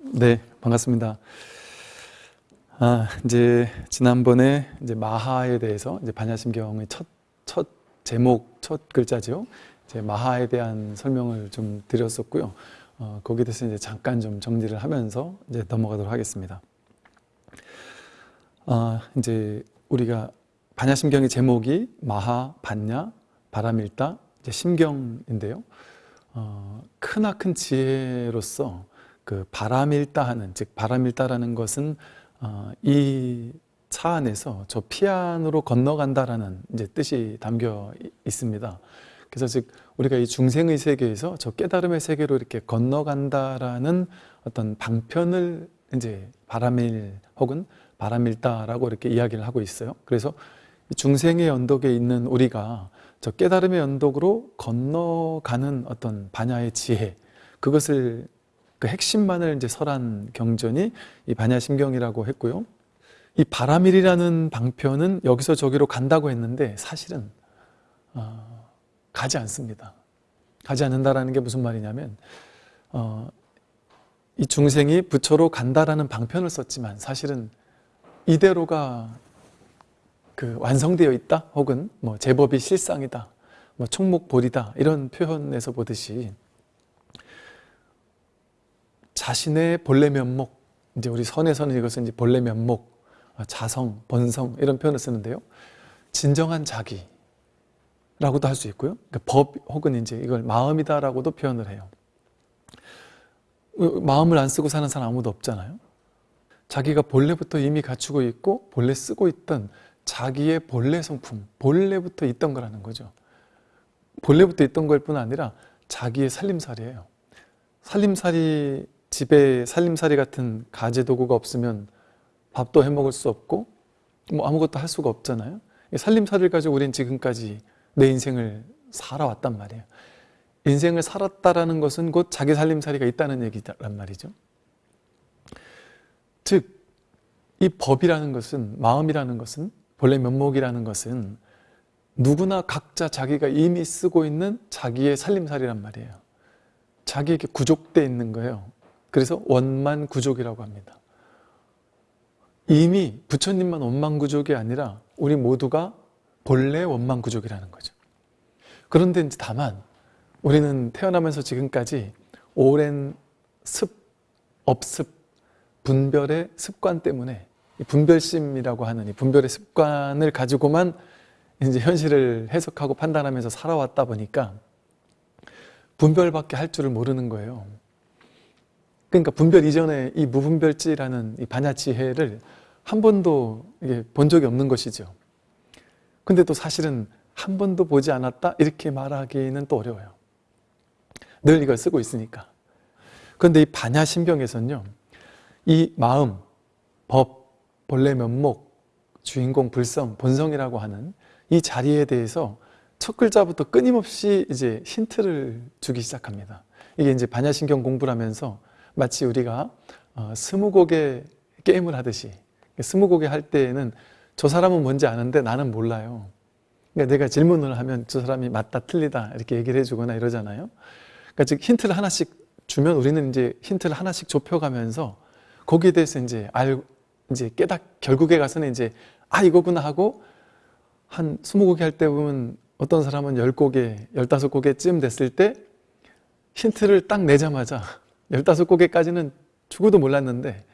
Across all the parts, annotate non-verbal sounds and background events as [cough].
네, 반갑습니다. 아, 이제 지난번에 이제 마하에 대해서 이제 반야심경의 첫, 첫 제목, 첫 글자죠. 이제 마하에 대한 설명을 좀 드렸었고요. 어, 거기에 대해서 이제 잠깐 좀 정리를 하면서 이제 넘어가도록 하겠습니다. 아, 이제 우리가 반야심경의 제목이 마하, 반야, 바람일다, 이제 심경인데요. 어, 크나큰 지혜로서 그 바람일다 하는 즉 바람일다라는 것은 어, 이 차 안에서 저 피안으로 건너간다라는 이제 뜻이 담겨 있습니다. 그래서 즉 우리가 이 중생의 세계에서 저 깨달음의 세계로 이렇게 건너간다라는 어떤 방편을 이제 바람일 혹은 바람일다라고 이렇게 이야기를 하고 있어요. 그래서 중생의 언덕에 있는 우리가 저 깨달음의 언덕으로 건너가는 어떤 반야의 지혜 그것을 그 핵심만을 이제 설한 경전이 이 반야심경이라고 했고요. 이 바라밀이라는 방편은 여기서 저기로 간다고 했는데 사실은 어, 가지 않습니다. 가지 않는다라는 게 무슨 말이냐면 어, 이 중생이 부처로 간다라는 방편을 썼지만 사실은 이대로가 그 완성되어 있다 혹은 뭐 제법이 실상이다 뭐 총목볼이다 이런 표현에서 보듯이 자신의 본래 면목, 이제 우리 선에서는 이것은 이제 본래 면목, 아, 자성, 본성 이런 표현을 쓰는데요. 진정한 자기라고도 할 수 있고요. 그러니까 법 혹은 이제 이걸 마음이다라고도 표현을 해요. 마음을 안 쓰고 사는 사람 아무도 없잖아요. 자기가 본래부터 이미 갖추고 있고 본래 쓰고 있던 자기의 본래 성품, 본래부터 있던 거라는 거죠. 본래부터 있던 걸 뿐 아니라 자기의 살림살이에요. 살림살이 집에 살림살이 같은 가재 도구가 없으면 밥도 해 먹을 수 없고 뭐 아무것도 할 수가 없잖아요. 살림살이를 가지고 우리는 지금까지 내 인생을 살아왔단 말이에요. 인생을 살았다라는 것은 곧 자기 살림살이가 있다는 얘기란 말이죠. 즉, 이 법이라는 것은, 마음이라는 것은, 본래 면목이라는 것은 누구나 각자 자기가 이미 쓰고 있는 자기의 살림살이란 말이에요. 자기에게 구족돼 있는 거예요. 그래서 원만구족이라고 합니다. 이미 부처님만 원만구족이 아니라 우리 모두가 본래 원만구족이라는 거죠. 그런데 이제 다만 우리는 태어나면서 지금까지 오랜 습, 업습, 분별의 습관 때문에 분별심이라고 하는 이 분별의 습관을 가지고만 이제 현실을 해석하고 판단하면서 살아왔다 보니까 분별밖에 할 줄을 모르는 거예요. 그러니까 분별 이전에 이 무분별지라는 이 반야 지혜를 한 번도 본 적이 없는 것이죠. 근데 또 사실은 한 번도 보지 않았다 이렇게 말하기는 또 어려워요. 늘 이걸 쓰고 있으니까. 그런데 이 반야신경에서는요. 이 마음, 법, 본래 면목, 주인공, 불성, 본성이라고 하는 이 자리에 대해서 첫 글자부터 끊임없이 이제 힌트를 주기 시작합니다. 이게 이제 반야신경 공부를 하면서 마치 우리가 어, 스무고개 게임을 하듯이 스무고개 할 때에는 저 사람은 뭔지 아는데 나는 몰라요. 그러니까 내가 질문을 하면 저 사람이 맞다 틀리다 이렇게 얘기를 해주거나 이러잖아요. 그러니까 즉 힌트를 하나씩 주면 우리는 이제 힌트를 하나씩 좁혀가면서 거기에 대해서 이제 알 이제 깨닫 결국에 가서는 이제 아 이거구나 하고 한 스무 곡에 할때 보면 어떤 사람은 열 곡에 열다섯 곡에쯤 됐을 때 힌트를 딱 내자마자 열다섯 곡에까지는 죽어도 몰랐는데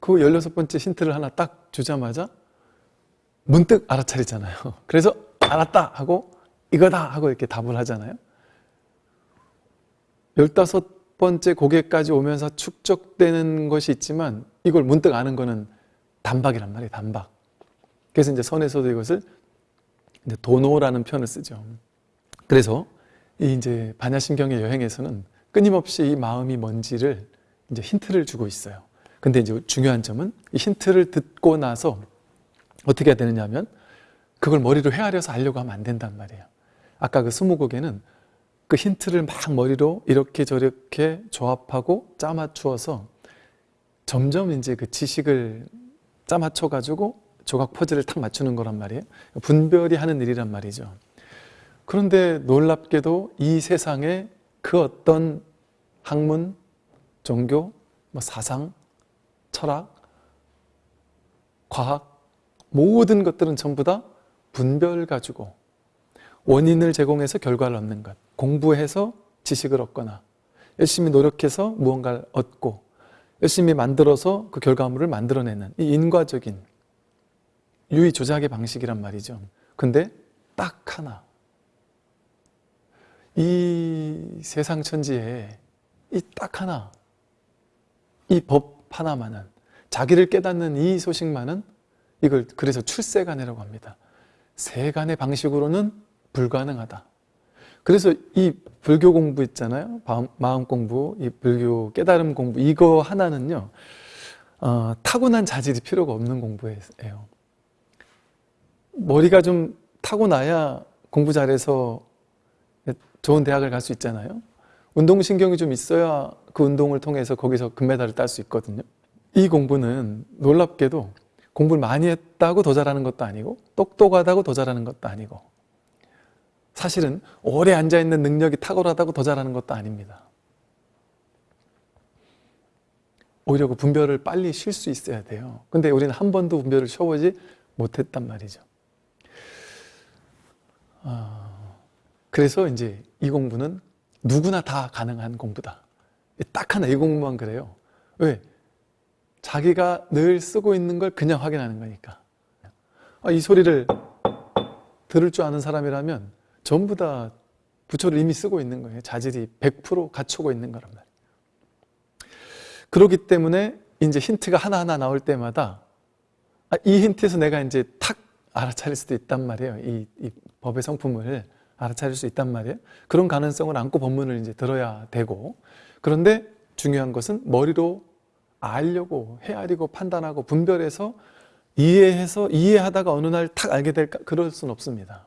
그 열여섯 번째 힌트를 하나 딱 주자마자 문득 알아차리잖아요. [laughs] 그래서 알았다 하고 이거다 하고 이렇게 답을 하잖아요. 열다섯 번째 고개까지 오면서 축적되는 것이 있지만 이걸 문득 아는 거는 단박이란 말이에요. 단박. 그래서 이제 선에서도 이것을 도노라는 표현을 쓰죠. 그래서 이 이제 반야심경의 여행에서는 끊임없이 이 마음이 뭔지를 이제 힌트를 주고 있어요. 근데 이제 중요한 점은 이 힌트를 듣고 나서 어떻게 해야 되느냐 하면 그걸 머리로 헤아려서 알려고 하면 안 된단 말이에요. 아까 그 스무곡에는 그 힌트를 막 머리로 이렇게 저렇게 조합하고 짜맞추어서 점점 이제 그 지식을 짜맞춰 가지고 조각 퍼즐을 탁 맞추는 거란 말이에요. 분별이 하는 일이란 말이죠. 그런데 놀랍게도 이 세상에 그 어떤 학문, 종교, 뭐 사상, 철학, 과학 모든 것들은 전부 다 분별 가지고 원인을 제공해서 결과를 얻는 것 공부해서 지식을 얻거나 열심히 노력해서 무언가를 얻고 열심히 만들어서 그 결과물을 만들어내는 이 인과적인 유의 조작의 방식이란 말이죠. 근데 딱 하나 이 세상 천지에 이 딱 하나 이 법 하나만은 자기를 깨닫는 이 소식만은 이걸 그래서 출세간이라고 합니다. 세간의 방식으로는 불가능하다. 그래서 이 불교 공부 있잖아요. 마음 공부, 이 불교 깨달음 공부 이거 하나는요. 어, 타고난 자질이 필요가 없는 공부예요. 머리가 좀 타고나야 공부 잘해서 좋은 대학을 갈 수 있잖아요. 운동신경이 좀 있어야 그 운동을 통해서 거기서 금메달을 딸 수 있거든요. 이 공부는 놀랍게도 공부를 많이 했다고 더 잘하는 것도 아니고 똑똑하다고 더 잘하는 것도 아니고 사실은 오래 앉아있는 능력이 탁월하다고 더 잘하는 것도 아닙니다. 오히려 그 분별을 빨리 쉴 수 있어야 돼요. 근데 우리는 한 번도 분별을 쉬어보지 못했단 말이죠. 어, 그래서 이제 이 공부는 누구나 다 가능한 공부다. 딱 하나 이 공부만 그래요. 왜? 자기가 늘 쓰고 있는 걸 그냥 확인하는 거니까. 아, 이 소리를 들을 줄 아는 사람이라면 전부 다 부처를 이미 쓰고 있는 거예요. 자질이 100% 갖추고 있는 거란 말이에요. 그렇기 때문에 이제 힌트가 하나하나 나올 때마다 아, 이 힌트에서 내가 이제 탁 알아차릴 수도 있단 말이에요. 이, 이 법의 성품을 알아차릴 수 있단 말이에요. 그런 가능성을 안고 법문을 이제 들어야 되고 그런데 중요한 것은 머리로 알려고 헤아리고 판단하고 분별해서 이해해서 이해하다가 어느 날 탁 알게 될까? 그럴 수는 없습니다.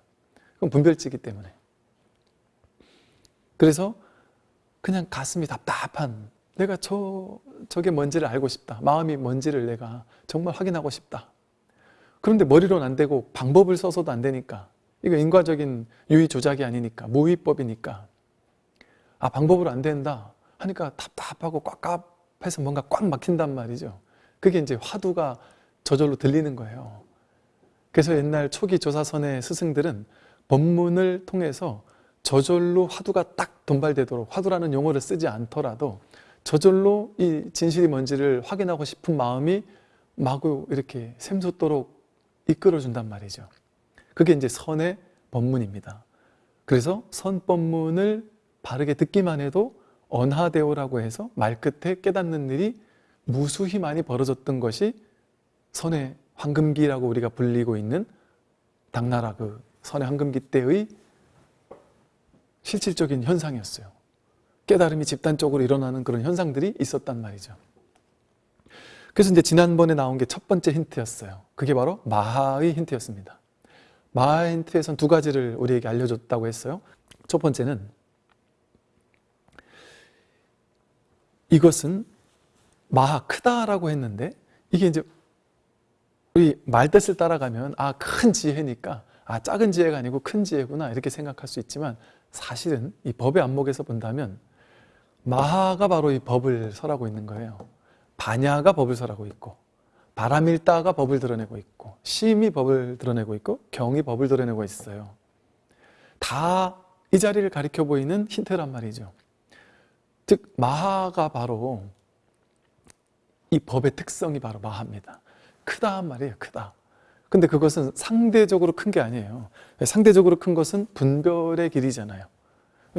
그건 분별치기 때문에. 그래서 그냥 가슴이 답답한 내가 저, 저게 뭔지를 알고 싶다. 마음이 뭔지를 내가 정말 확인하고 싶다. 그런데 머리로는 안 되고 방법을 써서도 안 되니까 이거 인과적인 유의 조작이 아니니까 모의법이니까 아 방법으로 안 된다 하니까 답답하고 꽉꽉해서 뭔가 꽉 막힌단 말이죠. 그게 이제 화두가 저절로 들리는 거예요. 그래서 옛날 초기 조사선의 스승들은 법문을 통해서 저절로 화두가 딱 돈발되도록 화두라는 용어를 쓰지 않더라도 저절로 이 진실이 뭔지를 확인하고 싶은 마음이 마구 이렇게 샘솟도록 이끌어준단 말이죠. 그게 이제 선의 법문입니다. 그래서 선법문을 바르게 듣기만 해도 언하대오라고 해서 말끝에 깨닫는 일이 무수히 많이 벌어졌던 것이 선의 황금기라고 우리가 불리고 있는 당나라 그 선의 황금기 때의 실질적인 현상이었어요. 깨달음이 집단적으로 일어나는 그런 현상들이 있었단 말이죠. 그래서 이제 지난번에 나온 게 첫 번째 힌트였어요. 그게 바로 마하의 힌트였습니다. 마하의 힌트에선 두 가지를 우리에게 알려줬다고 했어요. 첫 번째는 이것은 마하 크다라고 했는데 이게 이제 우리 말뜻을 따라가면 아 큰 지혜니까 아 작은 지혜가 아니고 큰 지혜구나 이렇게 생각할 수 있지만 사실은 이 법의 안목에서 본다면 마하가 바로 이 법을 설하고 있는 거예요. 반야가 법을 설하고 있고 바라밀다가 법을 드러내고 있고 심이 법을 드러내고 있고 경이 법을 드러내고 있어요. 다 이 자리를 가리켜 보이는 힌트란 말이죠. 즉 마하가 바로 이 법의 특성이 바로 마하입니다. 크다 말이에요. 크다. 근데 그것은 상대적으로 큰 게 아니에요. 상대적으로 큰 것은 분별의 길이잖아요.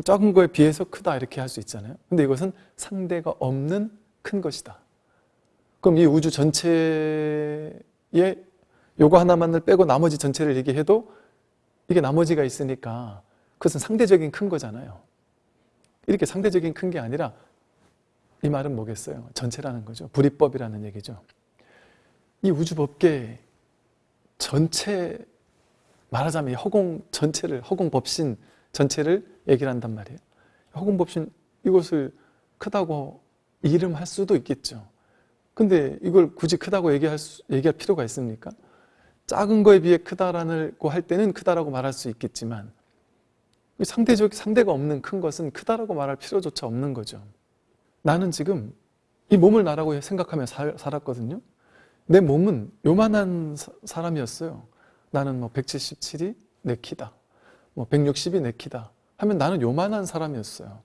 작은 거에 비해서 크다 이렇게 할 수 있잖아요. 근데 이것은 상대가 없는 큰 것이다. 그럼 이 우주 전체에 요거 하나만을 빼고 나머지 전체를 얘기해도 이게 나머지가 있으니까 그것은 상대적인 큰 거잖아요. 이렇게 상대적인 큰 게 아니라 이 말은 뭐겠어요? 전체라는 거죠. 불이법이라는 얘기죠. 이 우주 법계 전체 말하자면 허공 전체를 허공 법신 전체를 얘기를 한단 말이에요. 허공 법신 이것을 크다고 이름할 수도 있겠죠. 근데 이걸 굳이 크다고 얘기할, 수, 얘기할 필요가 있습니까? 작은 거에 비해 크다라고 할 때는 크다라고 말할 수 있겠지만 상대적 상대가 없는 큰 것은 크다라고 말할 필요조차 없는 거죠. 나는 지금 이 몸을 나라고 생각하며 살, 살았거든요. 내 몸은 요만한 사, 사람이었어요. 나는 뭐 177이 내 키다. 뭐 160이 내 키다. 하면 나는 요만한 사람이었어요.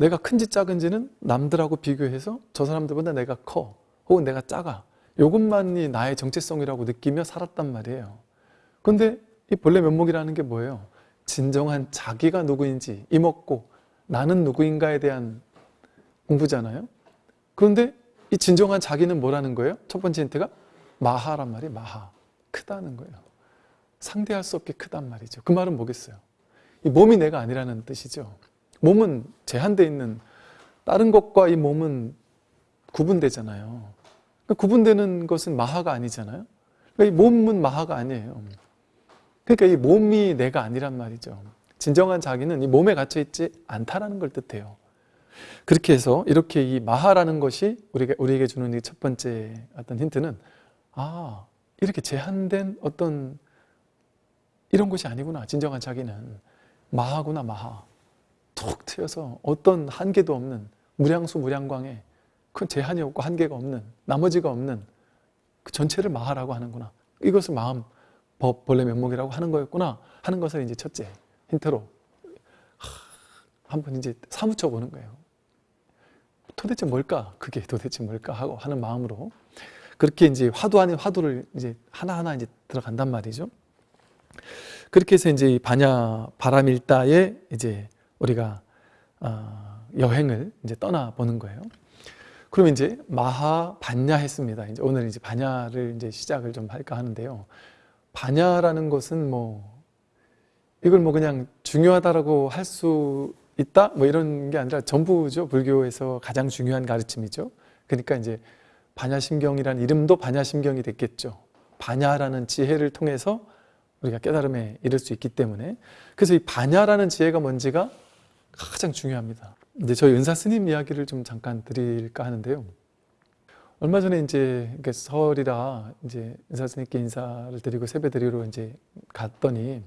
내가 큰지 작은지는 남들하고 비교해서 저 사람들보다 내가 커. 혹은 내가 작아. 이것만이 나의 정체성이라고 느끼며 살았단 말이에요. 근데 이 본래 면목이라는 게 뭐예요? 진정한 자기가 누구인지 이먹고 나는 누구인가에 대한 공부잖아요. 그런데 이 진정한 자기는 뭐라는 거예요? 첫 번째 힌트가 마하란 말이 마하. 크다는 거예요. 상대할 수 없게 크단 말이죠. 그 말은 뭐겠어요? 이 몸이 내가 아니라는 뜻이죠. 몸은 제한되어 있는 다른 것과 이 몸은 구분되잖아요. 그러니까 구분되는 것은 마하가 아니잖아요. 그러니까 이 몸은 마하가 아니에요. 그러니까 이 몸이 내가 아니란 말이죠. 진정한 자기는 이 몸에 갇혀 있지 않다라는 걸 뜻해요. 그렇게 해서 이렇게 이 마하라는 것이 우리가 우리에게 주는 이 첫 번째 어떤 힌트는 아 이렇게 제한된 어떤 이런 것이 아니구나. 진정한 자기는 마하구나 마하. 툭 트여서 어떤 한계도 없는 무량수 무량광에 큰 제한이 없고 한계가 없는 나머지가 없는 그 전체를 마하라고 하는구나. 이것을 마음 법 본래 면목이라고 하는 거였구나 하는 것을 이제 첫째 힌트로 한번 이제 사무쳐 보는 거예요. 도대체 뭘까? 그게 도대체 뭘까? 하고 하는 마음으로 그렇게 이제 화두 아닌 화두를 이제 하나하나 이제 들어간단 말이죠. 그렇게 해서 이제 반야 바람일다에 이제 우리가 어, 여행을 이제 떠나 보는 거예요. 그러면 이제 마하 반야 했습니다. 이제 오늘 이제 반야를 이제 시작을 좀 할까 하는데요. 반야라는 것은 뭐 이걸 뭐 그냥 중요하다라고 할 수 있다 뭐 이런 게 아니라 전부죠 불교에서 가장 중요한 가르침이죠. 그러니까 이제 반야심경이라는 이름도 반야심경이 됐겠죠. 반야라는 지혜를 통해서 우리가 깨달음에 이를 수 있기 때문에 그래서 이 반야라는 지혜가 뭔지가 가장 중요합니다. 이제 저희 은사 스님 이야기를 좀 잠깐 드릴까 하는데요. 얼마 전에 이제 설이라 이제 은사 스님께 인사를 드리고 세배 드리러 이제 갔더니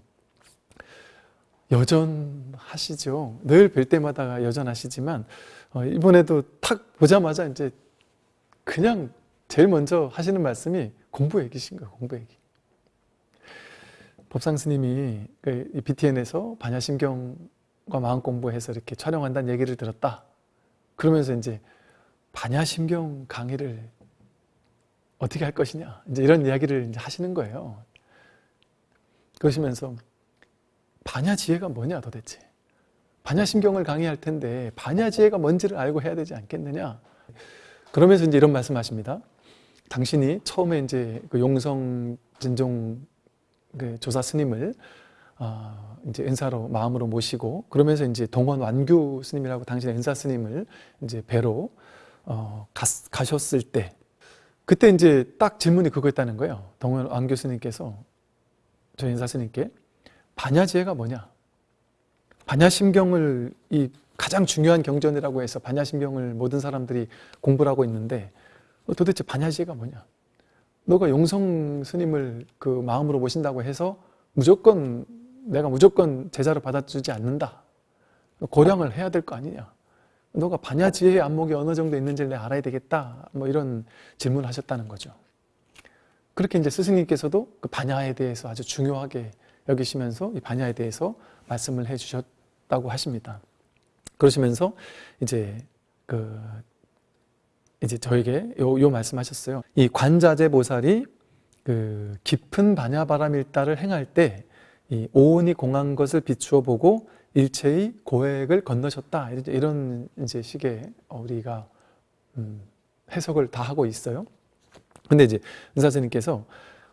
여전하시죠. 늘 뵐 때마다 여전하시지만 어, 이번에도 탁 보자마자 이제 그냥 제일 먼저 하시는 말씀이 공부 얘기신 거예요. 공부 얘기. 법상 스님이 그 BTN에서 반야심경 과 마음 공부해서 이렇게 촬영한다는 얘기를 들었다. 그러면서 이제 반야심경 강의를 어떻게 할 것이냐 이제 이런 이야기를 이제 하시는 거예요. 그러시면서 반야지혜가 뭐냐 도대체 반야심경을 강의할 텐데 반야지혜가 뭔지를 알고 해야 되지 않겠느냐 그러면서 이제 이런 말씀하십니다. 당신이 처음에 이제 그 용성 진종 그 조사 스님을 어, 이제 은사로 마음으로 모시고 그러면서 이제 동원 완규 스님이라고 당신의 은사 스님을 이제 뵈러 어, 가, 가셨을 때 그때 이제 딱 질문이 그거였다는 거예요. 동원 완규 스님께서 저희 은사 스님께 반야지혜가 뭐냐? 반야심경을 이 가장 중요한 경전이라고 해서 반야심경을 모든 사람들이 공부를 하고 있는데 도대체 반야지혜가 뭐냐? 너가 용성 스님을 그 마음으로 모신다고 해서 무조건 내가 무조건 제자로 받아주지 않는다. 고량을 해야 될 거 아니냐. 너가 반야지혜의 안목이 어느 정도 있는지를 내가 알아야 되겠다. 뭐 이런 질문을 하셨다는 거죠. 그렇게 이제 스승님께서도 그 반야에 대해서 아주 중요하게 여기시면서 이 반야에 대해서 말씀을 해 주셨다고 하십니다. 그러시면서 이제 그 이제 저에게 요, 요 말씀하셨어요. 이 관자재 보살이 그 깊은 반야바람일다를 행할 때 이 오온이 공한 것을 비추어 보고 일체의 고액을 건너셨다. 이런 이제 식의 우리가 음, 해석을 다 하고 있어요. 근데 이제 은사스님께서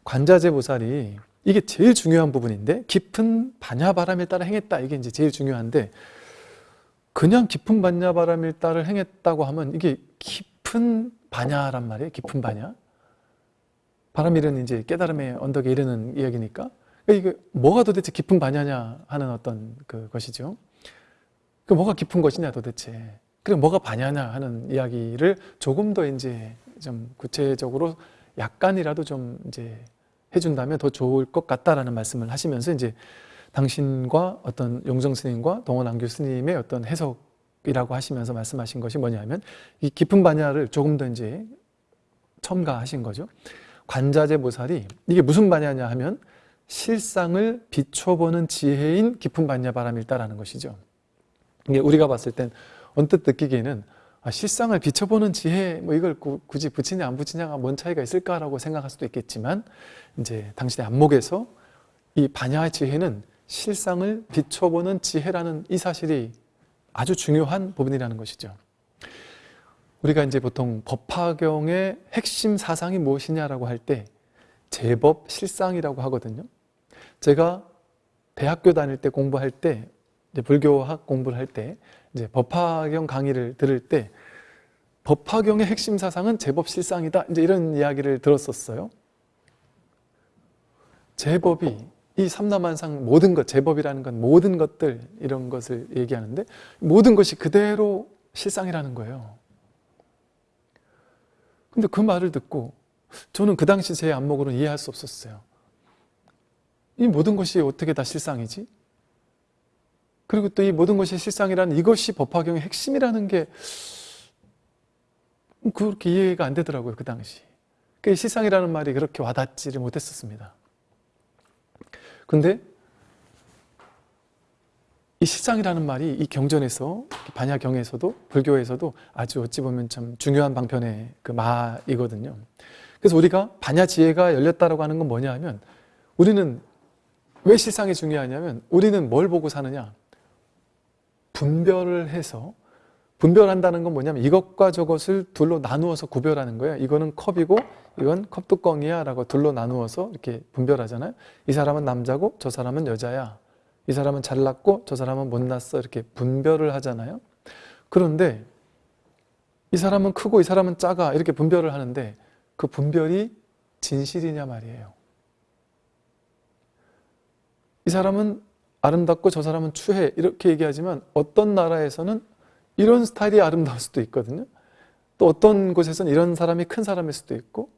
관자재 보살이 이게 제일 중요한 부분인데 깊은 반야바람에 따라 행했다. 이게 이제 제일 중요한데 그냥 깊은 반야바람일 따를 행했다고 하면 이게 깊은 반야란 말이에요. 깊은 반야. 바람일은 이제 깨달음의 언덕에 이르는 이야기니까 이게 뭐가 도대체 깊은 반야냐 하는 어떤 그 것이죠 그 뭐가 깊은 것이냐 도대체 그리고 뭐가 반야냐 하는 이야기를 조금 더 이제 좀 구체적으로 약간이라도 좀 이제 해준다면 더 좋을 것 같다라는 말씀을 하시면서 이제 당신과 어떤 용정 스님과 동원 안교 스님의 어떤 해석 이라고 하시면서 말씀하신 것이 뭐냐면 이 깊은 반야를 조금 더 이제 첨가하신 거죠. 관자재 보살이 이게 무슨 반야냐 하면 실상을 비춰보는 지혜인 깊은 반야 바람일다라는 것이죠. 이게 우리가 봤을 땐 언뜻 느끼기에는 아, 실상을 비춰보는 지혜 뭐 이걸 구, 굳이 붙이냐 안 붙이냐가 뭔 차이가 있을까라고 생각할 수도 있겠지만 이제 당신의 안목에서 이 반야의 지혜는 실상을 비춰보는 지혜라는 이 사실이 아주 중요한 부분이라는 것이죠. 우리가 이제 보통 법화경의 핵심 사상이 무엇이냐라고 할 때 제법 실상이라고 하거든요. 제가 대학교 다닐 때 공부할 때 불교학 공부를 할 때 이제 법화경 강의를 들을 때 법화경의 핵심 사상은 제법 실상이다. 이제 이런 이야기를 들었었어요. 제법이 이 삼라만상 모든 것, 제법이라는 건 모든 것들 이런 것을 얘기하는데 모든 것이 그대로 실상이라는 거예요. 근데 그 말을 듣고 저는 그 당시 제 안목으로는 이해할 수 없었어요. 이 모든 것이 어떻게 다 실상이지? 그리고 또 이 모든 것이 실상이라는 이것이 법화경의 핵심이라는 게 그렇게 이해가 안 되더라고요, 그 당시. 그 실상이라는 말이 그렇게 와닿지를 못했었습니다. 근데 이 실상이라는 말이 이 경전에서 반야경에서도 불교에서도 아주 어찌 보면 참 중요한 방편의 그 마이거든요. 그래서 우리가 반야 지혜가 열렸다라고 하는 건 뭐냐 하면 우리는 왜 실상이 중요하냐면 우리는 뭘 보고 사느냐 분별을 해서 분별한다는 건 뭐냐면 이것과 저것을 둘로 나누어서 구별하는 거예요. 이거는 컵이고 이건 컵뚜껑이야 라고 둘로 나누어서 이렇게 분별하잖아요. 이 사람은 남자고 저 사람은 여자야. 이 사람은 잘났고 저 사람은 못났어. 이렇게 분별을 하잖아요. 그런데 이 사람은 크고 이 사람은 작아. 이렇게 분별을 하는데 그 분별이 진실이냐 말이에요. 이 사람은 아름답고 저 사람은 추해. 이렇게 얘기하지만 어떤 나라에서는 이런 스타일이 아름다울 수도 있거든요. 또 어떤 곳에서는 이런 사람이 큰 사람일 수도 있고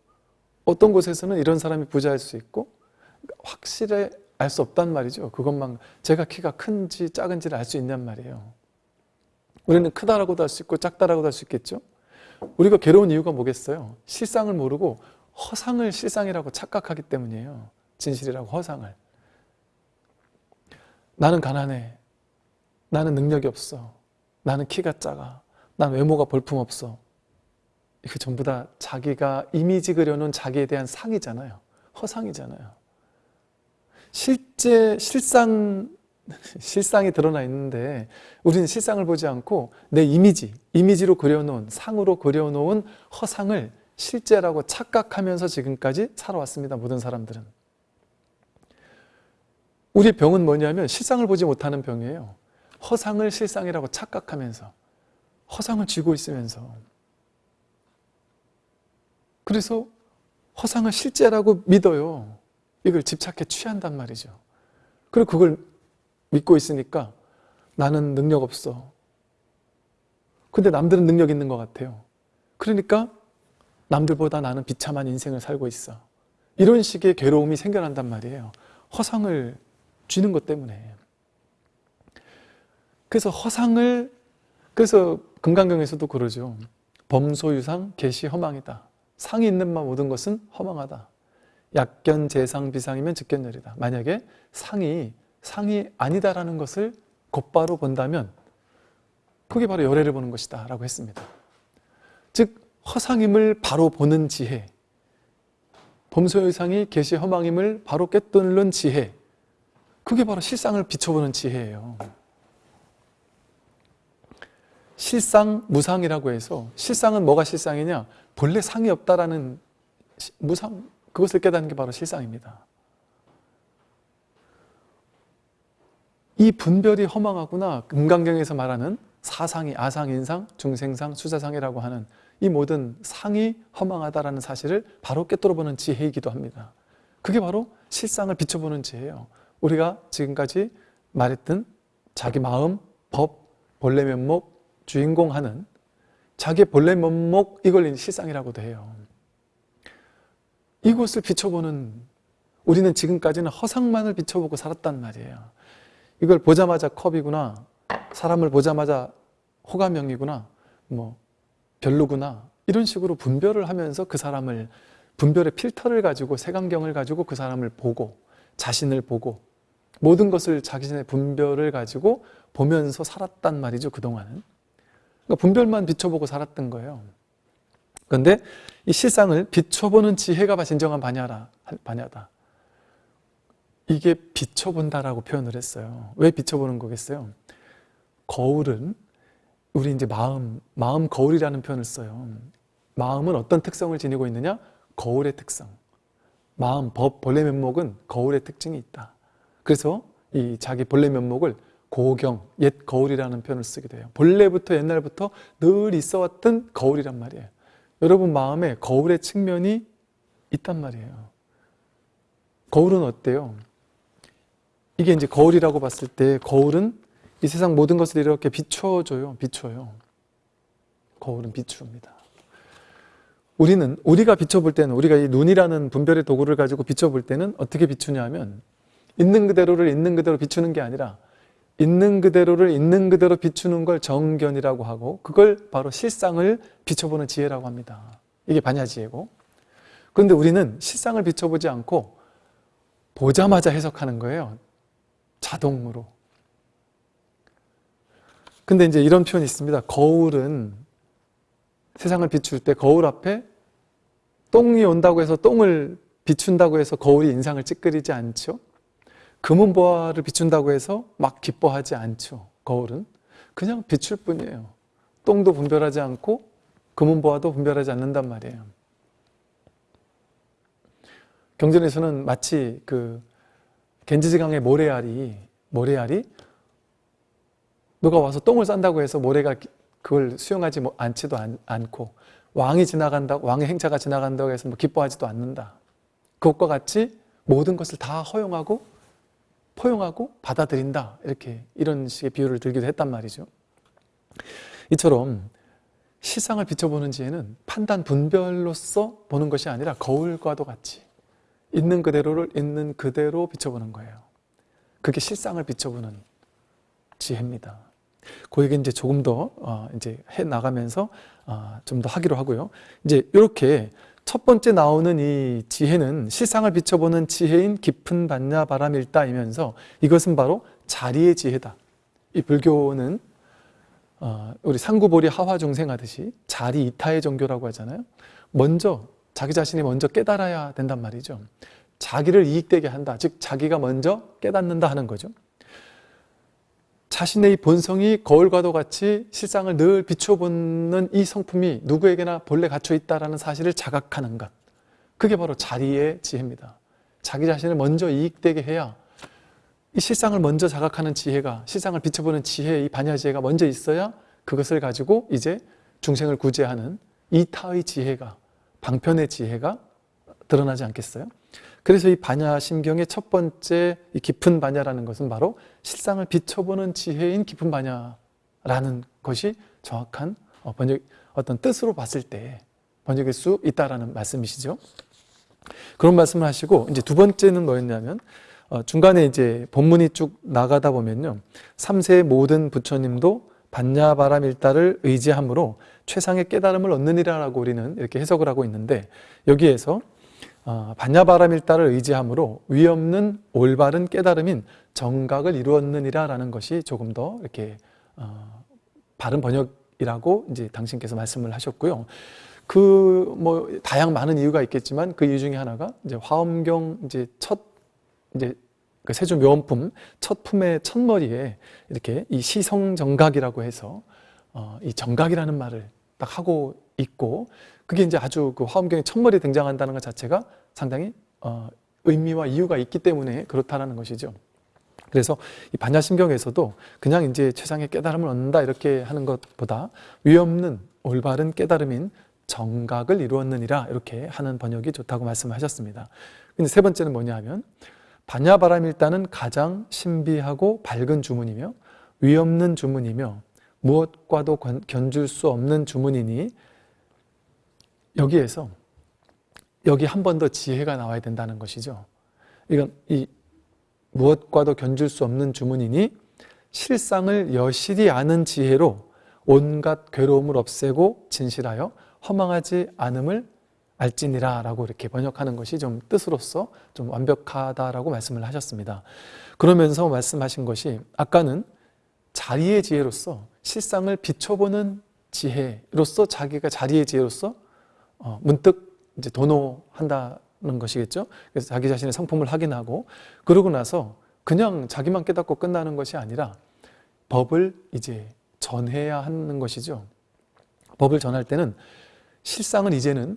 어떤 곳에서는 이런 사람이 부자일 수 있고 확실히 알 수 없단 말이죠. 그것만 제가 키가 큰지 작은지를 알 수 있냔 말이에요. 우리는 크다라고도 할 수 있고 작다라고도 할 수 있겠죠. 우리가 괴로운 이유가 뭐겠어요? 실상을 모르고 허상을 실상이라고 착각하기 때문이에요. 진실이라고 허상을. 나는 가난해. 나는 능력이 없어. 나는 키가 작아. 난 외모가 볼품없어. 이거 전부 다 자기가 이미지 그려놓은 자기에 대한 상이잖아요. 허상이잖아요. 실제 실상 [laughs] 실상이 드러나 있는데 우리는 실상을 보지 않고 내 이미지, 이미지로 그려놓은 상으로 그려놓은 허상을 실제라고 착각하면서 지금까지 살아왔습니다. 모든 사람들은. 우리 병은 뭐냐면 실상을 보지 못하는 병이에요. 허상을 실상이라고 착각하면서 허상을 쥐고 있으면서 그래서 허상을 실제라고 믿어요. 이걸 집착해 취한단 말이죠. 그리고 그걸 믿고 있으니까 나는 능력 없어. 근데 남들은 능력 있는 것 같아요. 그러니까 남들보다 나는 비참한 인생을 살고 있어. 이런 식의 괴로움이 생겨난단 말이에요. 허상을 쥐는 것 때문에. 그래서 허상을 그래서 금강경에서도 그러죠. 범소유상 개시 허망이다. 상이 있는 바 모든 것은 허망하다. 약견 재상 비상이면 즉견열이다. 만약에 상이 상이 아니다라는 것을 곧바로 본다면 그게 바로 열애를 보는 것이다 라고 했습니다. 즉 허상임을 바로 보는 지혜 범소유상이 개시 허망임을 바로 깨뚫는 지혜 그게 바로 실상을 비춰보는 지혜예요. 실상, 무상이라고 해서 실상은 뭐가 실상이냐? 본래 상이 없다라는 무상, 그것을 깨닫는 게 바로 실상입니다. 이 분별이 허망하구나. 금강경에서 말하는 사상이 아상, 인상, 중생상, 수자상이라고 하는 이 모든 상이 허망하다라는 사실을 바로 깨뚫어보는 지혜이기도 합니다. 그게 바로 실상을 비춰보는 지혜예요. 우리가 지금까지 말했던 자기 마음, 법, 본래 면목, 주인공 하는 자기의 본래 면목 이걸 실상이라고도 해요. 이것을 비춰보는 우리는 지금까지는 허상만을 비춰보고 살았단 말이에요. 이걸 보자마자 컵이구나. 사람을 보자마자 호감형이구나, 뭐 별로구나 이런 식으로 분별을 하면서 그 사람을 분별의 필터를 가지고 색안경을 가지고 그 사람을 보고 자신을 보고 모든 것을 자신의 분별을 가지고 보면서 살았단 말이죠 그동안은. 그러니까 분별만 비춰보고 살았던 거예요. 그런데 이 실상을 비춰보는 지혜가 진정한 반야라, 반야다. 이게 비춰본다라고 표현을 했어요. 왜 비춰보는 거겠어요? 거울은 우리 이제 마음, 마음 거울이라는 표현을 써요. 마음은 어떤 특성을 지니고 있느냐? 거울의 특성. 마음, 법, 본래 면목은 거울의 특징이 있다 그래서 이 자기 본래 면목을 고경, 옛 거울이라는 표현을 쓰게 돼요. 본래부터 옛날부터 늘 있어왔던 거울이란 말이에요. 여러분 마음에 거울의 측면이 있단 말이에요. 거울은 어때요? 이게 이제 거울이라고 봤을 때 거울은 이 세상 모든 것을 이렇게 비춰줘요. 비춰요. 거울은 비춥니다. 우리는 우리가 비춰볼 때는 우리가 이 눈이라는 분별의 도구를 가지고 비춰볼 때는 어떻게 비추냐면 있는 그대로를 있는 그대로 비추는 게 아니라 있는 그대로를 있는 그대로 비추는 걸 정견이라고 하고 그걸 바로 실상을 비춰보는 지혜라고 합니다. 이게 반야 지혜고 그런데 우리는 실상을 비춰보지 않고 보자마자 해석하는 거예요. 자동으로. 근데 이제 이런 표현이 있습니다. 거울은 세상을 비출 때 거울 앞에 똥이 온다고 해서 똥을 비춘다고 해서 거울이 인상을 찌끄리지 않죠. 금은보화를 비춘다고 해서 막 기뻐하지 않죠. 거울은. 그냥 비출 뿐이에요. 똥도 분별하지 않고 금은보화도 분별하지 않는단 말이에요. 경전에서는 마치 그 겐지지강의 모래알이 모래알이 누가 와서 똥을 싼다고 해서 모래가 그걸 수용하지 뭐 않지도 않 고 왕이 지나간다 왕의 행차가 지나간다고 해서 뭐 기뻐하지도 않는다. 그것과 같이 모든 것을 다 허용하고 포용하고 받아들인다. 이렇게 이런 식의 비유를 들기도 했단 말이죠. 이처럼 시상을 비춰보는 지혜는 판단 분별로서 보는 것이 아니라 거울과도 같이 있는 그대로를 있는 그대로 비춰보는 거예요. 그게 실상을 비춰보는 지혜입니다. 그 얘기 이제 조금 더 어, 이제 해 나가면서 어, 좀더 하기로 하고요. 이제 이렇게 첫 번째 나오는 이 지혜는 실상을 비춰보는 지혜인 깊은 반야 바람 일다이면서 이것은 바로 자리의 지혜다. 이 불교는 어, 우리 상구보리 하화 중생 하듯이 자리 이타의 종교라고 하잖아요. 먼저 자기 자신이 먼저 깨달아야 된단 말이죠. 자기를 이익되게 한다. 즉 자기가 먼저 깨닫는다 하는 거죠. 자신의 본성이 거울과도 같이 실상을 늘 비춰보는 이 성품이 누구에게나 본래 갖춰 있다는 사실을 자각하는 것 그게 바로 자리의 지혜입니다 자기 자신을 먼저 이익되게 해야 이 실상을 먼저 자각하는 지혜가 실상을 비춰보는 지혜, 이 반야 지혜가 먼저 있어야 그것을 가지고 이제 중생을 구제하는 이타의 지혜가 방편의 지혜가 드러나지 않겠어요? 그래서 이 반야심경의 첫 번째 이 깊은 반야라는 것은 바로 실상을 비춰보는 지혜인 깊은 반야라는 것이 정확한 어, 번역, 어떤 뜻으로 봤을 때 번역일 수 있다라는 말씀이시죠. 그런 말씀을 하시고 이제 두 번째는 뭐였냐면 어, 중간에 이제 본문이 쭉 나가다 보면요. 3세의 모든 부처님도 반야바람 일다를 의지함으로 최상의 깨달음을 얻느니라라고 우리는 이렇게 해석을 하고 있는데 여기에서 어, 반야바람일다를 의지함으로 위없는 올바른 깨달음인 정각을 이루었느니라 라는 것이 조금 더 이렇게 어, 바른 번역이라고 이제 당신께서 말씀을 하셨고요. 그 뭐 다양 많은 이유가 있겠지만 그 이유 중에 하나가 이제 화엄경 이제 첫 이제 그 세조 묘원품 첫 품의 첫머리에 이렇게 이 시성 정각이라고 해서 어, 이 정각이라는 말을 딱 하고 있고 그게 이제 아주 그 화엄경의 첫머리에 등장한다는 것 자체가 상당히 어, 의미와 이유가 있기 때문에 그렇다는 것이죠. 그래서 이 반야심경에서도 그냥 이제 최상의 깨달음을 얻는다 이렇게 하는 것보다 위없는 올바른 깨달음인 정각을 이루었느니라 이렇게 하는 번역이 좋다고 말씀하셨습니다. 근데 세 번째는 뭐냐 하면 반야바람일단은 가장 신비하고 밝은 주문이며 위없는 주문이며 무엇과도 견줄 수 없는 주문이니 여기에서 여기 한 번 더 지혜가 나와야 된다는 것이죠. 이건 이 무엇과도 견줄 수 없는 주문이니 실상을 여실히 아는 지혜로 온갖 괴로움을 없애고 진실하여 허망하지 않음을 알지니라 라고 이렇게 번역하는 것이 좀 뜻으로서 좀 완벽하다라고 말씀을 하셨습니다. 그러면서 말씀하신 것이 아까는 자리의 지혜로서 실상을 비춰보는 지혜로서 자기가 자리의 지혜로서 어, 문득 이제 도노한다는 것이겠죠. 그래서 자기 자신의 성품을 확인하고 그러고 나서 그냥 자기만 깨닫고 끝나는 것이 아니라 법을 이제 전해야 하는 것이죠. 법을 전할 때는 실상은 이제는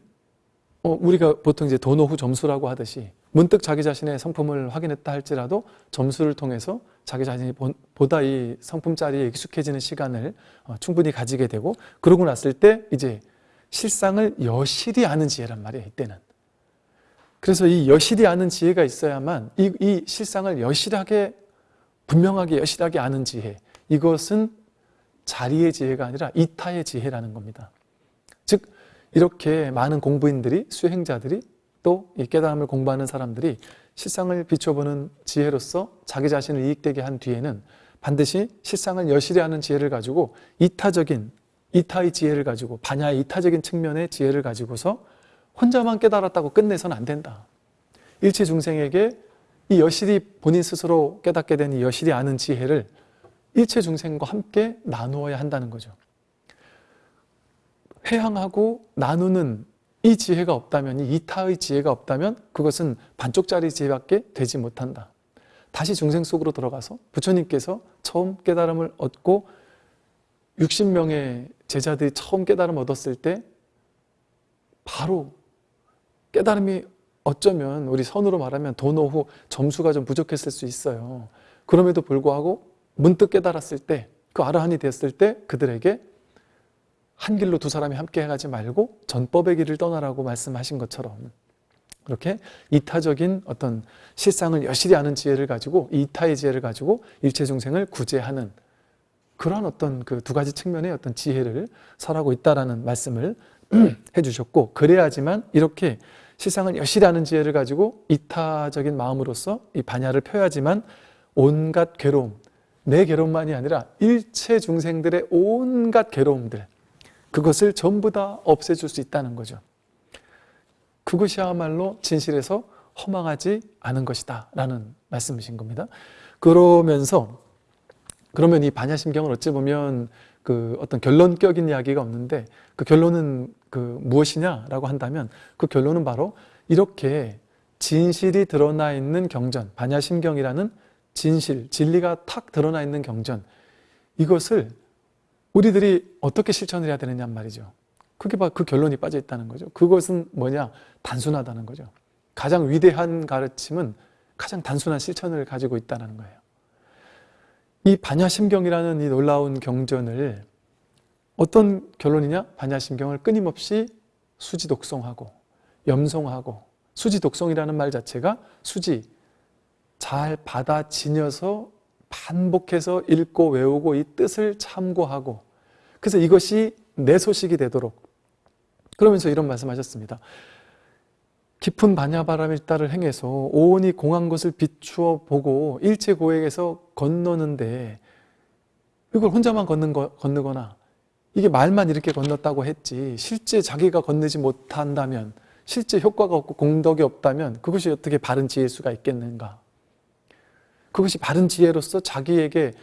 어, 우리가 보통 이제 도노 후 점수라고 하듯이 문득 자기 자신의 성품을 확인했다 할지라도 점수를 통해서 자기 자신이 보다 이 성품 자리에 익숙해지는 시간을 어, 충분히 가지게 되고 그러고 났을 때 이제 실상을 여실히 아는 지혜란 말이에요 이때는. 그래서 이 여실히 아는 지혜가 있어야만 이, 이 실상을 여실하게 분명하게 여실하게 아는 지혜 이것은 자리의 지혜가 아니라 이타의 지혜라는 겁니다. 즉 이렇게 많은 공부인들이 수행자들이 또이 깨달음을 공부하는 사람들이 실상을 비춰보는 지혜로서 자기 자신을 이익되게 한 뒤에는 반드시 실상을 여실히 하는 지혜를 가지고 이타적인 이타의 지혜를 가지고 반야의 이타적인 측면의 지혜를 가지고서 혼자만 깨달았다고 끝내서는 안 된다. 일체 중생에게 이 여실히 본인 스스로 깨닫게 된 이 여실히 아는 지혜를 일체 중생과 함께 나누어야 한다는 거죠. 회항하고 나누는 이 지혜가 없다면, 이 이타의 지혜가 없다면 그것은 반쪽짜리 지혜밖에 되지 못한다. 다시 중생 속으로 들어가서 부처님께서 처음 깨달음을 얻고 60명의 제자들이 처음 깨달음 얻었을 때 바로 깨달음이 어쩌면 우리 선으로 말하면 도노후 점수가 좀 부족했을 수 있어요. 그럼에도 불구하고 문득 깨달았을 때 그 아라한이 됐을 때 그들에게 한 길로 두 사람이 함께 가지 말고 전법의 길을 떠나라고 말씀하신 것처럼 그렇게 이타적인 어떤 실상을 여실히 아는 지혜를 가지고 이타의 지혜를 가지고 일체 중생을 구제하는 그러한 어떤 그 두 가지 측면의 어떤 지혜를 설하고 있다라는 말씀을 [clears throat] 해주셨고 그래야지만 이렇게 실상을 여실히 아는 지혜를 가지고 이타적인 마음으로서 이 반야를 펴야지만 온갖 괴로움 내 괴로움만이 아니라 일체 중생들의 온갖 괴로움들 그것을 전부 다 없애줄 수 있다는 거죠. 그것이야말로 진실에서 허망하지 않은 것이다 라는 말씀이신 겁니다. 그러면서 그러면 이 반야심경은 어찌 보면 그 어떤 결론격인 이야기가 없는데 그 결론은 그 무엇이냐라고 한다면 그 결론은 바로 이렇게 진실이 드러나 있는 경전 반야심경이라는 진실, 진리가 탁 드러나 있는 경전 이것을 우리들이 어떻게 실천을 해야 되느냐 말이죠. 그게 그 결론이 빠져 있다는 거죠. 그것은 뭐냐? 단순하다는 거죠. 가장 위대한 가르침은 가장 단순한 실천을 가지고 있다는 거예요. 이 반야심경이라는 이 놀라운 경전을 어떤 결론이냐? 반야심경을 끊임없이 수지독송하고 염송하고 수지독송이라는 말 자체가 수지 잘 받아지녀서 반복해서 읽고 외우고 이 뜻을 참고하고 그래서 이것이 내 소식이 되도록 그러면서 이런 말씀하셨습니다. 깊은 반야바람일 따를 행해서 오온이 공한 것을 비추어 보고 일체 고액에서 건너는데 이걸 혼자만 걷는 거, 건너거나 이게 말만 이렇게 건넜다고 했지 실제 자기가 건너지 못한다면 실제 효과가 없고 공덕이 없다면 그것이 어떻게 바른 지혜일 수가 있겠는가? 그것이 바른 지혜로서 자기에게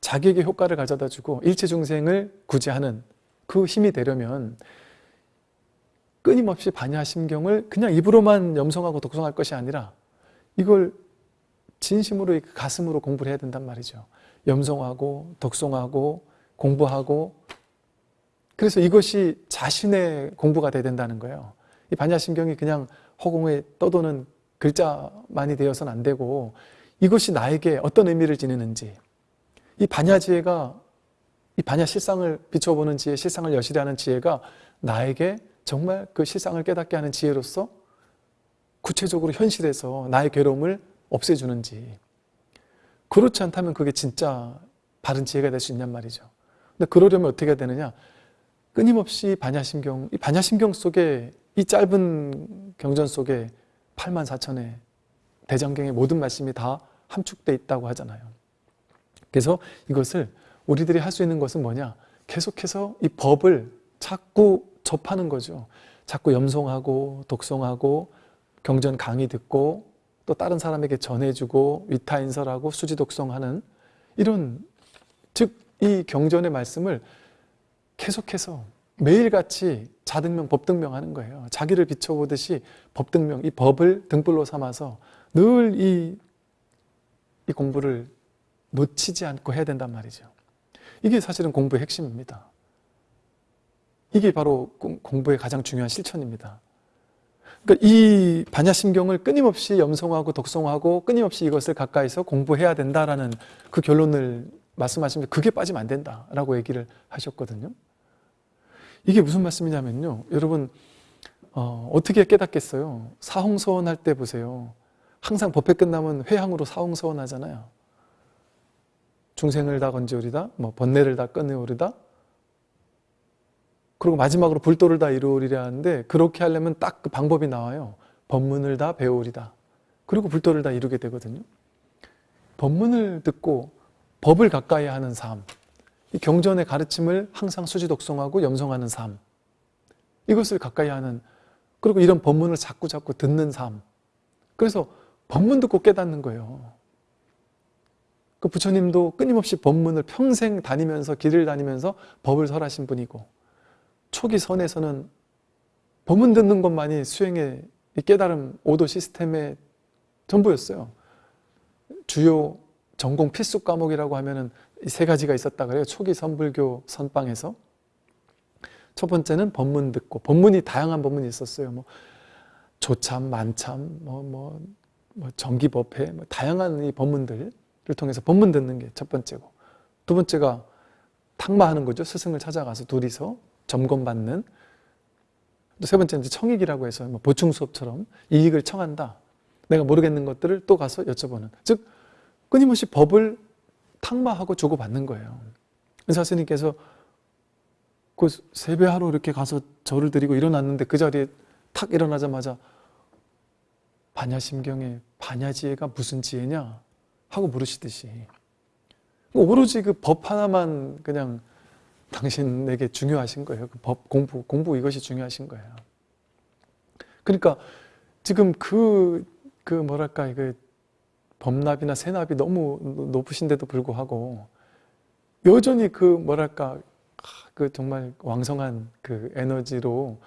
자기에게 효과를 가져다 주고 일체 중생을 구제하는 그 힘이 되려면 끊임없이 반야심경을 그냥 입으로만 염성하고 독성할 것이 아니라 이걸 진심으로 가슴으로 공부를 해야 된단 말이죠. 염성하고 독송하고 공부하고 그래서 이것이 자신의 공부가 돼야 된다는 거예요. 이 반야심경이 그냥 허공에 떠도는 글자만이 되어서는 안 되고 이것이 나에게 어떤 의미를 지니는지 이 반야지혜가 이 반야 실상을 비춰보는 지혜, 실상을 하는 지혜가 나에게 정말 그 실상을 깨닫게 하는 지혜로서 구체적으로 현실에서 나의 괴로움을 없애주는지 그렇지 않다면 그게 진짜 바른 지혜가 될 수 있냔 말이죠. 근데 그러려면 어떻게 해야 되느냐? 끊임없이 반야심경, 이 반야심경 속에 이 짧은 경전 속에 8만 4천의 대장경의 모든 말씀이 다 함축돼 있다고 하잖아요. 그래서 이것을 우리들이 할 수 있는 것은 뭐냐? 계속해서 이 법을 자꾸 접하는 거죠. 자꾸 염송하고 독송하고 경전 강의 듣고 또 다른 사람에게 전해주고 위타인설하고 수지독송하는 이런 즉 이 경전의 말씀을 계속해서 매일같이 자등명, 법등명 하는 거예요. 자기를 비춰보듯이 법등명, 이 법을 등불로 삼아서 늘이 이 공부를 놓치지 않고 해야 된단 말이죠. 이게 사실은 공부의 핵심입니다. 이게 바로 공부의 가장 중요한 실천입니다. 그러니까 이 반야심경을 끊임없이 염송하고 독송하고 끊임없이 이것을 가까이서 공부해야 된다라는 그 결론을 말씀하시면 그게 빠지면 안 된다라고 얘기를 하셨거든요. 이게 무슨 말씀이냐면요. 여러분 어, 어떻게 깨닫겠어요? 사홍서원 할 때 보세요. 항상 법회 끝나면 회향으로 사홍서원 하잖아요. 중생을 다 건지오리다, 뭐 번뇌를 다 끊으오리다, 그리고 마지막으로 불도를 다 이루으리라 하는데 그렇게 하려면 딱 그 방법이 나와요. 법문을 다 배우리다. 그리고 불도를 다 이루게 되거든요. 법문을 듣고 법을 가까이 하는 삶, 이 경전의 가르침을 항상 수지 독송하고 염송하는 삶, 이것을 가까이 하는 그리고 이런 법문을 자꾸 자꾸 듣는 삶. 그래서 법문 듣고 깨닫는 거예요. 그 부처님도 끊임없이 법문을 평생 다니면서 길을 다니면서 법을 설하신 분이고 초기 선에서는 법문 듣는 것만이 수행의 깨달음 오도 시스템의 전부였어요. 주요 전공 필수 과목이라고 하면은 세 가지가 있었다 그래요. 초기 선불교 선방에서 첫 번째는 법문 듣고 법문이 다양한 법문이 있었어요. 뭐 조참, 만참, 뭐 뭐 뭐 정기법회, 뭐 다양한 이 법문들을 통해서 법문 듣는 게 첫 번째고 두 번째가 탁마하는 거죠. 스승을 찾아가서 둘이서 점검받는 또 세 번째는 청익이라고 해서 뭐 보충 수업처럼 이익을 청한다. 내가 모르겠는 것들을 또 가서 여쭤보는 즉 끊임없이 법을 탁마하고 주고받는 거예요. 의사 스님께서 그 세배하러 이렇게 가서 절을 드리고 일어났는데 그 자리에 탁 일어나자마자 반야심경에 반야지혜가 무슨 지혜냐 하고 물으시듯이 오로지 그 법 하나만 그냥 당신에게 중요하신 거예요. 그 법 공부 공부 이것이 중요하신 거예요. 그러니까 지금 그, 그 뭐랄까, 그 범납이나 세납이 너무 높으신데도 불구하고 여전히 그 뭐랄까 그 정말 왕성한 그 에너지로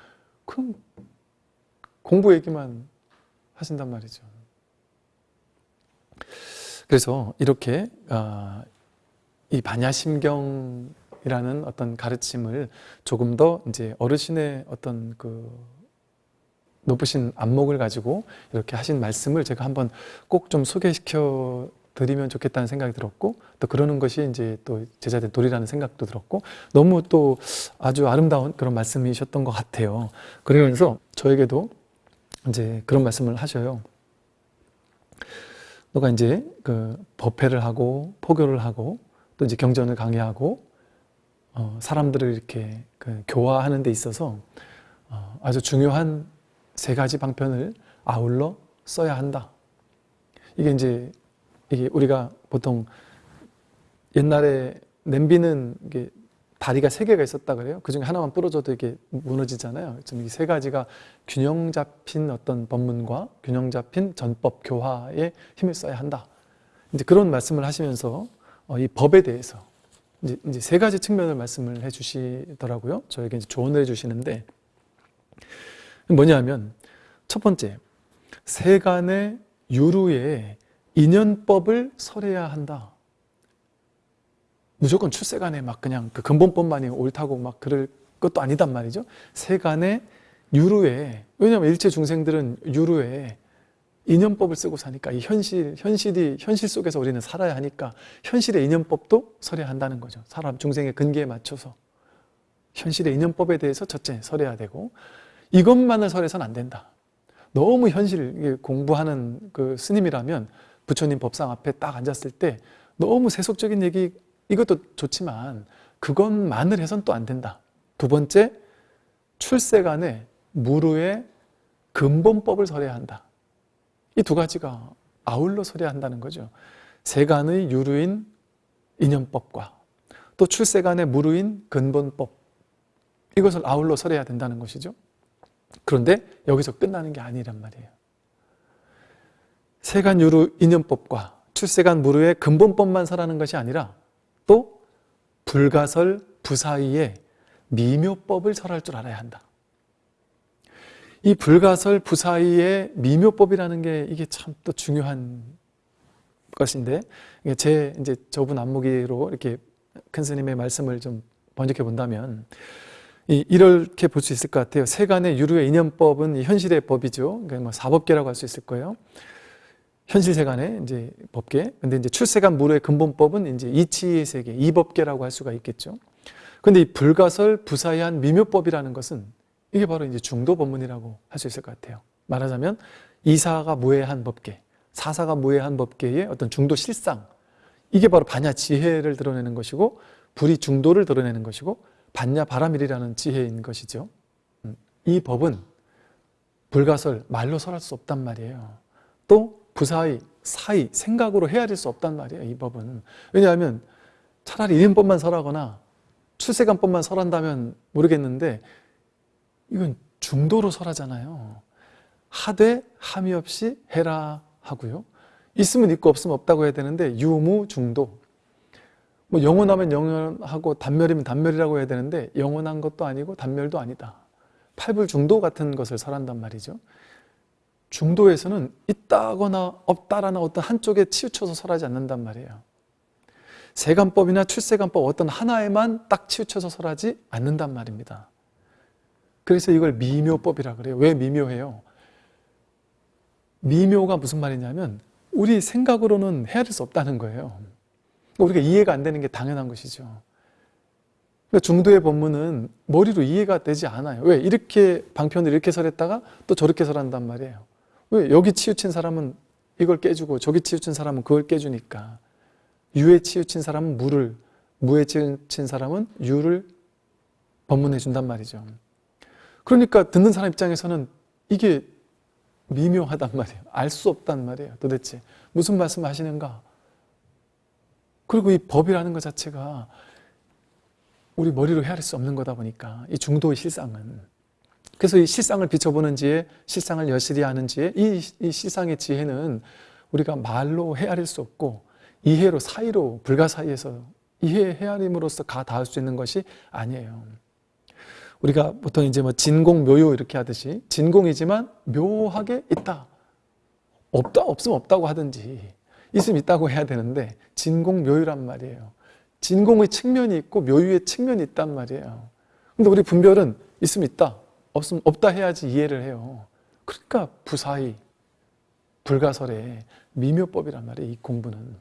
그 공부 얘기만 하신단 말이죠. 그래서 이렇게 아, 이 반야심경 이라는 어떤 가르침을 조금 더 이제 어르신의 어떤 그 높으신 안목을 가지고 이렇게 하신 말씀을 제가 한번 꼭 좀 소개시켜 드리면 좋겠다는 생각이 들었고 또 그러는 것이 이제 또 제자들 도리라는 생각도 들었고 너무 또 아주 아름다운 그런 말씀이셨던 것 같아요. 그러면서 저에게도 이제 그런 말씀을 하셔요. 너가 이제 그 법회를 하고 포교를 하고 또 이제 경전을 강의하고 어 사람들을 이렇게 그 교화하는 데 있어서 어 아주 중요한 세 가지 방편을 아울러 써야 한다. 이게 이제 이게 우리가 보통 옛날에 냄비는 이게 다리가 세 개가 있었다 그래요. 그 중에 하나만 부러져도 이게 무너지잖아요. 지금 이 세 가지가 균형 잡힌 어떤 법문과 균형 잡힌 전법 교화에 힘을 써야 한다. 이제 그런 말씀을 하시면서 어, 이 법에 대해서 이제, 이제 세 가지 측면을 말씀을 해주시더라고요. 저에게 조언을 해주시는데 뭐냐면 첫 번째 세간의 유루에 인연법을 설해야 한다. 무조건 출세간에 막 그냥 그 근본법만이 옳다고 막 그럴 것도 아니단 말이죠. 세간의 유루에 왜냐하면 일체 중생들은 유루에 인연법을 쓰고 사니까 이 현실 현실이 현실 속에서 우리는 살아야 하니까 현실의 인연법도 설해야 한다는 거죠. 사람 중생의 근기에 맞춰서 현실의 인연법에 대해서 첫째 설해야 되고 이것만을 설해서는 안 된다. 너무 현실 공부하는 그 스님이라면 부처님 법상 앞에 딱 앉았을 때 너무 세속적인 얘기 이것도 좋지만 그것만을 해선 또 안 된다. 두 번째 출세간에 무르의 근본법을 설해야 한다. 이 두 가지가 아울러 설해야 한다는 거죠. 세간의 유루인 인연법과 또 출세간의 무르인 근본법 이것을 아울러 설해야 된다는 것이죠. 그런데 여기서 끝나는 게 아니란 말이에요. 세간 유루 인연법과 출세간 무르의 근본법만 설하는 것이 아니라 또 불가설 부사이의 미묘법을 설할 줄 알아야 한다. 이 불가설 부사이의 미묘법이라는 게 이게 참 또 중요한 것인데 제 이제 저분 안무기로 이렇게 큰 스님의 말씀을 좀 번역해 본다면 이, 이렇게 볼 수 있을 것 같아요. 세간의 유루의 인연법은 이 현실의 법이죠. 그러니까 뭐 사법계라고 할 수 있을 거예요. 현실 세간의 이제 법계. 근데 이제 출세간 무료의 근본법은 이제 이치의 세계, 이법계라고 할 수가 있겠죠. 근데 이 불가설 부사의한 미묘법이라는 것은 이게 바로 이제 중도 법문이라고 할 수 있을 것 같아요. 말하자면 이사가 무해한 법계, 사사가 무해한 법계의 어떤 중도 실상 이게 바로 반야 지혜를 드러내는 것이고 불이 중도를 드러내는 것이고 반야 바라밀이라는 지혜인 것이죠. 음, 이 법은 불가설 말로 설할 수 없단 말이에요. 또 부사의 사의 생각으로 헤아릴 수 없단 말이에요. 이 법은 왜냐하면 차라리 이름법만 설하거나 출세관법만 설한다면 모르겠는데 이건 중도로 설하잖아요. 하되 함이 없이 해라 하고요. 있으면 있고 없으면 없다고 해야 되는데 유무 중도 뭐 영원하면 영원하고 단멸이면 단멸이라고 해야 되는데 영원한 것도 아니고 단멸도 아니다. 팔불 중도 같은 것을 설한단 말이죠. 중도에서는 있다거나 없다라는 어떤 한쪽에 치우쳐서 설하지 않는단 말이에요. 세간법이나 출세간법 어떤 하나에만 딱 치우쳐서 설하지 않는단 말입니다. 그래서 이걸 미묘법이라 그래요. 왜 미묘해요? 미묘가 무슨 말이냐면 우리 생각으로는 헤아릴 수 없다는 거예요. 우리가 이해가 안 되는 게 당연한 것이죠. 그러니까 중도의 법문은 머리로 이해가 되지 않아요. 왜? 이렇게 방편을 이렇게 설했다가 또 저렇게 설한단 말이에요. 왜? 여기 치우친 사람은 이걸 깨주고 저기 치우친 사람은 그걸 깨주니까 유에 치우친 사람은 무를 무에 치우친 사람은 유를 법문해 준단 말이죠. 그러니까 듣는 사람 입장에서는 이게 미묘하단 말이에요. 알 수 없단 말이에요. 도대체 무슨 말씀을 하시는가? 그리고 이 법이라는 것 자체가 우리 머리로 헤아릴 수 없는 거다 보니까 이 중도의 실상은 그래서 이 실상을 비춰보는 지혜, 실상을 여실히 아는 지혜, 이, 이 실상의 지혜는 우리가 말로 헤아릴 수 없고 이해로 사이로 불가사의에서 이해 헤아림으로써 가 닿을 수 있는 것이 아니에요. 우리가 보통 이제 뭐 진공 묘요 이렇게 하듯이 진공이지만 묘하게 있다. 없다 없으면 없다고 하든지 있으면 있다고 해야 되는데 진공 묘유란 말이에요. 진공의 측면이 있고 묘유의 측면이 있단 말이에요. 근데 우리 분별은 있으면 있다, 없으면 없다 해야지 이해를 해요. 그러니까 부사의, 불가설의 미묘법이란 말이에요. 이 공부는.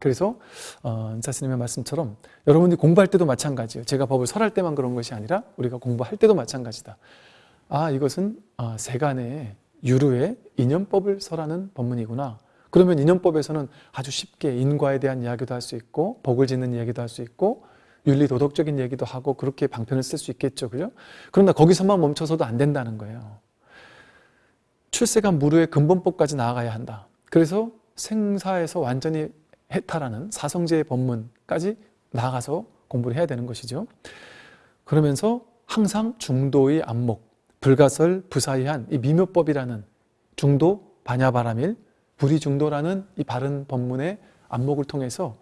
그래서 어, 은사스님의 말씀처럼 여러분이 공부할 때도 마찬가지예요. 제가 법을 설할 때만 그런 것이 아니라 우리가 공부할 때도 마찬가지다. 아 이것은 아, 세간의 유루의 인연법을 설하는 법문이구나. 그러면 인연법에서는 아주 쉽게 인과에 대한 이야기도 할 수 있고 복을 짓는 이야기도 할 수 있고 윤리 도덕적인 얘기도 하고 그렇게 방편을 쓸 수 있겠죠. 그죠? 그러나 거기서만 멈춰서도 안 된다는 거예요. 출세간 무르의 근본법까지 나아가야 한다. 그래서 생사에서 완전히 해탈하는 사성제의 법문까지 나아가서 공부를 해야 되는 것이죠. 그러면서 항상 중도의 안목, 불가설, 부사이한 이 미묘법이라는 중도, 반야바라밀, 불이 중도라는 이 바른 법문의 안목을 통해서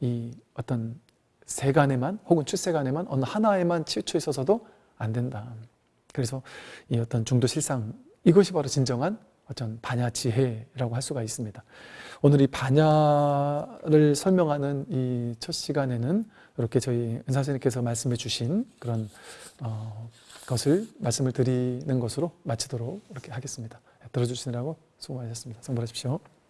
이 어떤 세간에만 혹은 출세간에만 어느 하나에만 치우쳐 있어서도 안 된다. 그래서 이 어떤 중도 실상 이것이 바로 진정한 어떤 반야 지혜라고 할 수가 있습니다. 오늘 이 반야를 설명하는 이 첫 시간에는 이렇게 저희 은사 선생님께서 말씀해 주신 그런 어, 것을 말씀을 드리는 것으로 마치도록 이렇게 하겠습니다. 들어주시느라고 수고 많으셨습니다. 성불하십시오.